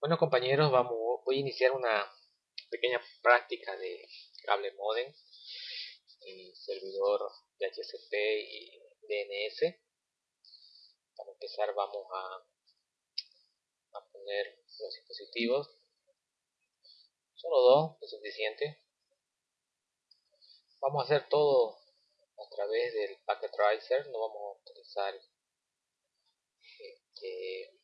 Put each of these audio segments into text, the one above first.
Bueno compañeros, vamos, voy a iniciar una pequeña práctica de cable modem en servidor de HCP y DNS. Para empezar vamos a, a poner los dispositivos. Solo dos es suficiente. Vamos a hacer todo a través del Packet Tracer, no vamos a utilizar este,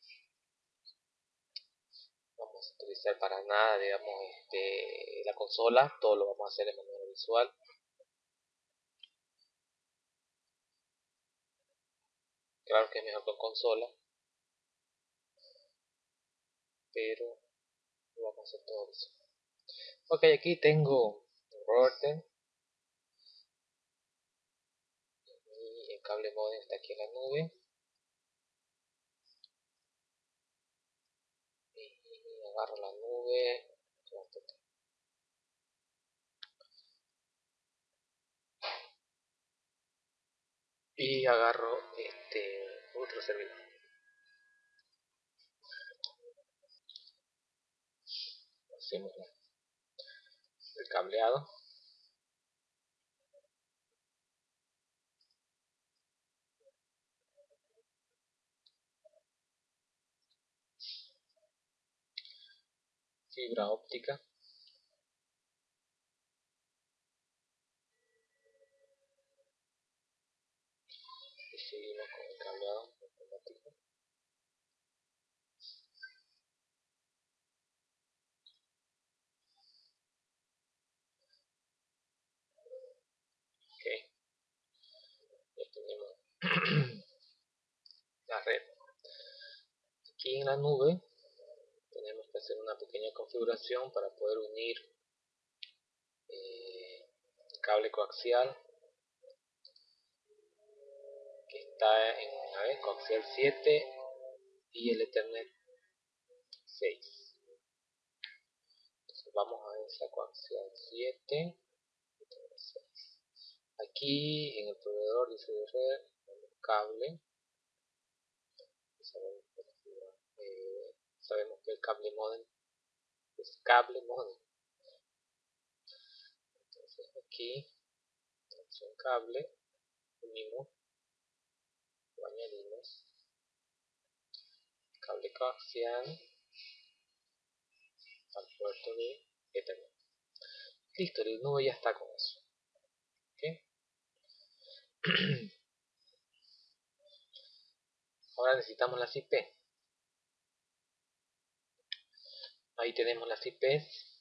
vamos a utilizar para nada digamos este, la consola todo lo vamos a hacer de manera visual. Claro que es mejor con consola. Pero lo vamos a hacer todo visual ok aquí tengo router. Y el cable modem está aquí en la nube agarro la nube y agarro este otro servidor. Hacemos el cableado fibra óptica. Y seguimos con el cableado automático. Ok. Ya tenemos la red. Aquí en la nube hacer una pequeña configuración para poder unir eh, el cable coaxial que está en a coaxial 7 y el ethernet 6 entonces vamos a esa coaxial 7 6 aquí en el proveedor dice de red cable sabemos que el cable modem es cable modem. Entonces aquí tenemos cable unimos lo añadimos. Cable coaxial al puerto de Ethernet. Listo, el nube ya está con eso. Ahora necesitamos las IP ahí tenemos las IPs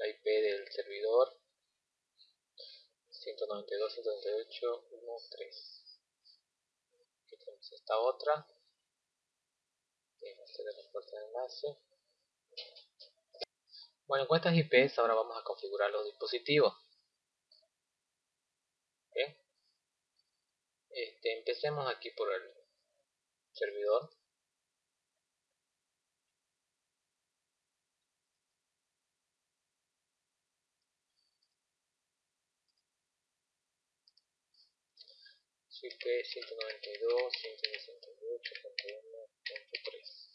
la IP del servidor. 192.168.1.3 aquí tenemos esta otra. Hacer el de enlace. Bueno con estas IPs ahora vamos a configurar los dispositivos. Este, empecemos aquí por el servidor IP 192.168.1.3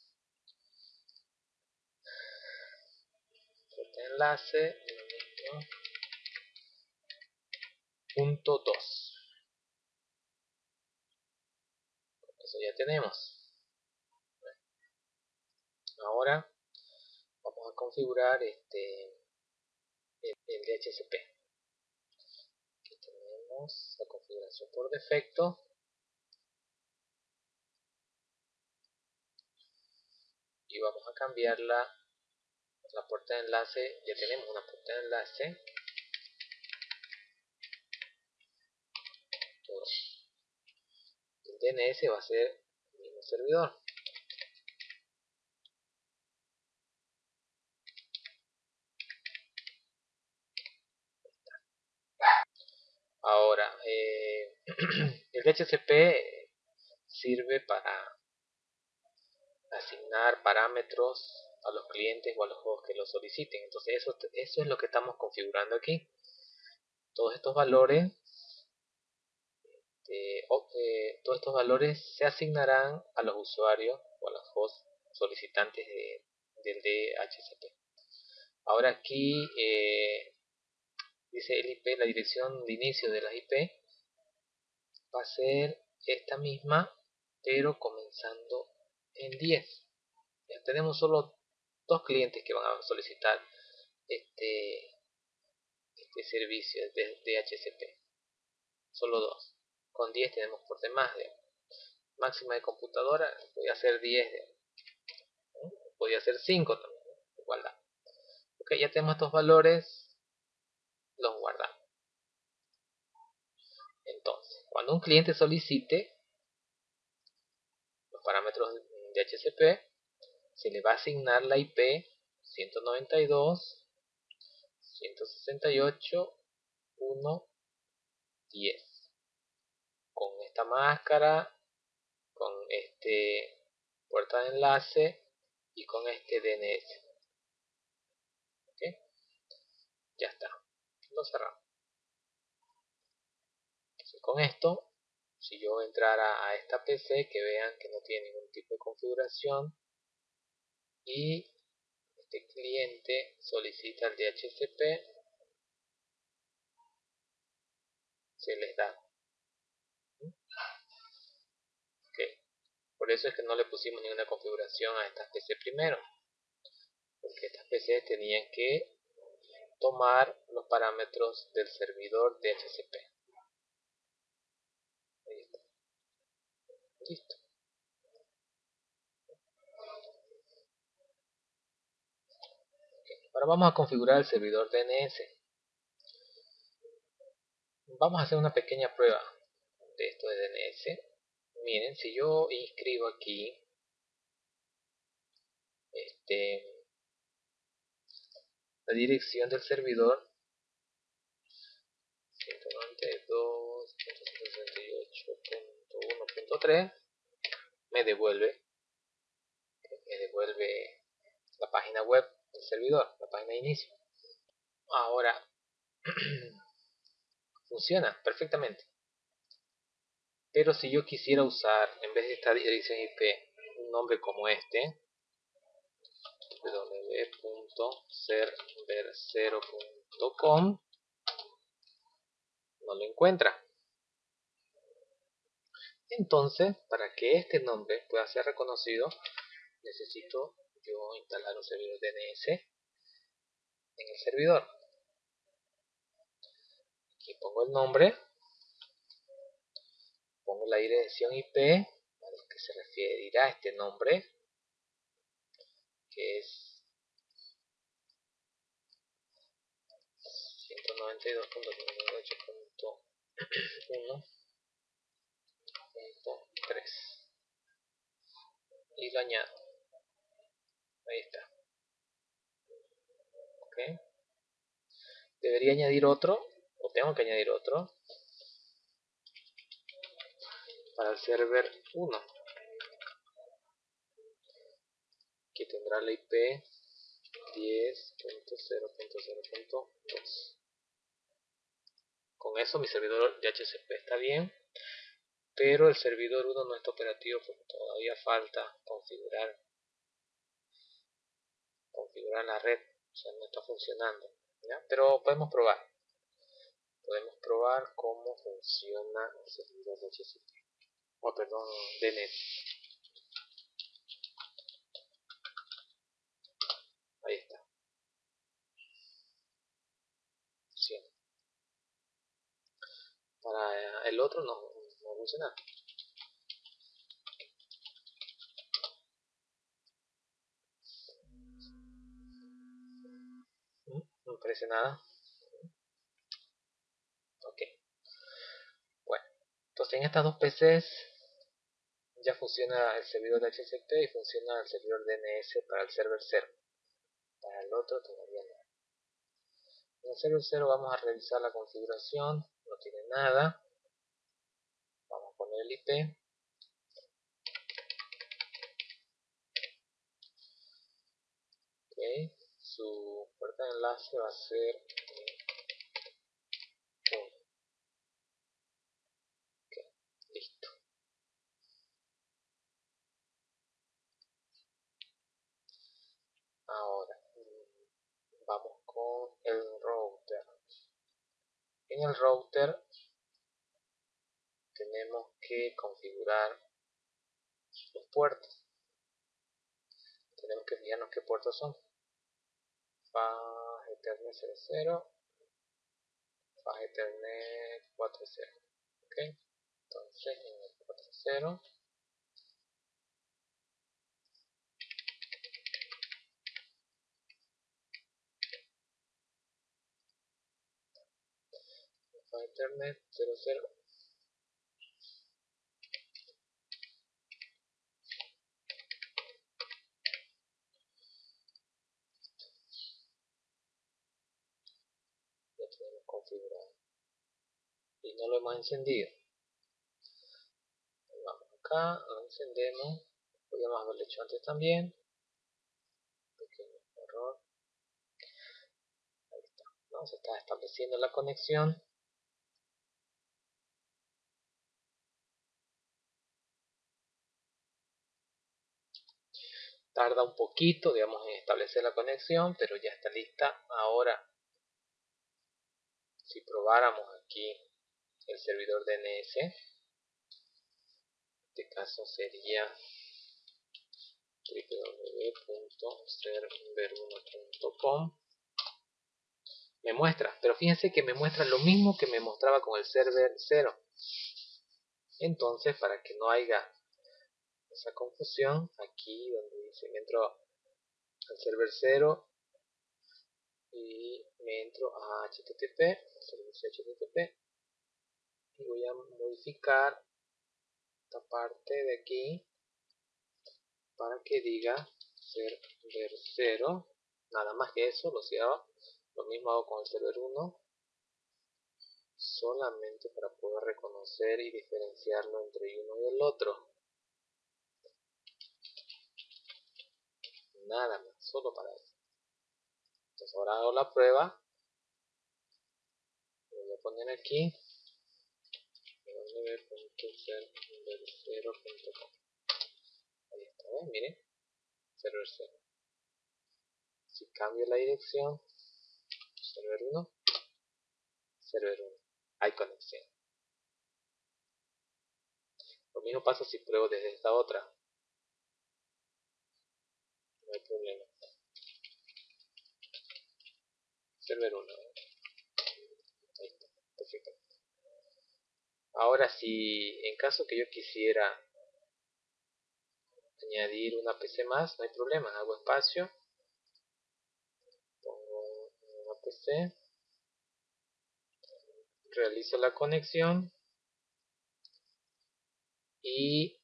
este enlace punto 2 eso ya tenemos. Ahora vamos a configurar este el, el DHCP la configuración por defecto. Y vamos a cambiarla la puerta de enlace. Ya tenemos una puerta de enlace. El DNS va a ser el mismo servidor Ahora, eh, el DHCP sirve para asignar parámetros a los clientes o a los juegos que lo soliciten. Entonces eso, eso es lo que estamos configurando aquí. Todos estos valores este, eh, todos estos valores se asignarán a los usuarios o a los hosts solicitantes de, del DHCP. Ahora aquí eh, dice el IP, la dirección de inicio de la IP va a ser esta misma, pero comenzando en 10. Ya tenemos solo dos clientes que van a solicitar este, este servicio de DHCP. Solo dos. Con 10 tenemos por demás de máxima de computadora, voy a hacer 10 de, podría ser 5 también, igualdad. Ok, ya tenemos estos valores, los guardamos. Cuando un cliente solicite los parámetros de HCP, se le va a asignar la IP 192.168.1.10 con esta máscara, con este puerta de enlace y con este DNS. Ya está. Lo cerramos. Con esto, si yo entrara a esta PC, que vean que no tiene ningún tipo de configuración y este cliente solicita el DHCP, se les da. Por eso es que no le pusimos ninguna configuración a estas PC primero. Porque estas PC tenían que tomar los parámetros del servidor DHCP. Ahí está. Listo. Ahora vamos a configurar el servidor DNS. Vamos a hacer una pequeña prueba de esto de DNS. Miren, si yo inscribo aquí este la dirección del servidor 192.168.1.3 me devuelve me devuelve la página web del servidor, la página de inicio. Ahora funciona perfectamente. Pero si yo quisiera usar, en vez de esta dirección IP, un nombre como este, www.server0.com no lo encuentra. Entonces, para que este nombre pueda ser reconocido, necesito yo instalar un servidor DNS en el servidor. Aquí pongo el nombre, pongo la dirección IP a lo que se referirá este nombre, que es 192.168.1.3 y lo añado. Ahí está. Ok. Debería añadir otro o tengo que añadir otro para el server 1 que tendrá la IP 10.0.0.2 con eso mi servidor de HCP está bien, pero el servidor 1 no está operativo porque todavía falta configurar configurar la red, o sea, no está funcionando. Pero podemos probar. Podemos probar cómo funciona el servidor de HCP. O oh, perdón, DNS. Ahí está. para el otro no, no funciona mm, no parece nada. Ok. Bueno entonces en estas dos PCs ya funciona el servidor de HCP y funciona el servidor DNS para el server 0 para el otro todavía no. En el server 0 vamos a revisar la configuración no tiene nada vamos a poner el IP su puerta de enlace va a ser listo. Ahora mm, vamos con el router. En el router tenemos que configurar los puertos. Tenemos que fijarnos qué puertos son. Faz ethernet 00 faz ethernet 40 ok entonces en el 40 Ethernet 00 ya tenemos y no lo hemos encendido. Vamos acá, lo encendemos. Podríamos haberlo hecho antes también. Pequeño error. Ahí está, ¿no? se está estableciendo la conexión. Tarda un poquito, digamos, en establecer la conexión, pero ya está lista. Ahora, si probáramos aquí el servidor DNS, en este caso sería www.server1.com me muestra, pero fíjense que me muestra lo mismo que me mostraba con el server 0 entonces para que no haya esa confusión aquí donde dice me entro al server 0 y me entro a http servicio http y voy a modificar esta parte de aquí para que diga server 0 nada más que eso lo cierro. Lo mismo hago con el server 1 solamente para poder reconocer y diferenciarlo entre uno y el otro. Nada más, solo para eso. Entonces ahora hago la prueba. Voy a poner aquí www.server0.com Ahí está, ¿ven? Miren, server 0. Si cambio la dirección, server 1, server 1, hay conexión. Lo mismo pasa si pruebo desde esta otra no hay problema server 1 ahí está, perfecto. Ahora si en caso que yo quisiera añadir una PC más, no hay problema, hago espacio pongo una PC realizo la conexión y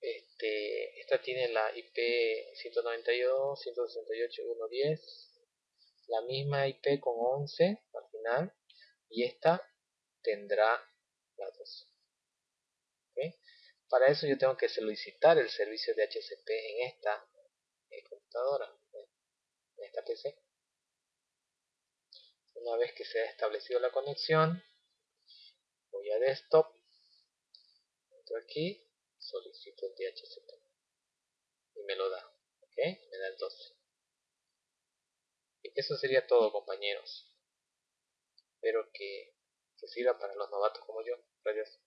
este, esta tiene la IP 192.168.1.10 la misma IP con 11 al final y esta tendrá la 12 para eso yo tengo que solicitar el servicio de HCP en esta eh, computadora en esta PC una vez que se ha establecido la conexión voy a desktop entro aquí solicito el DHCP y me lo da me da el 12 y eso sería todo compañeros. Espero que, que sirva para los novatos como yo. Gracias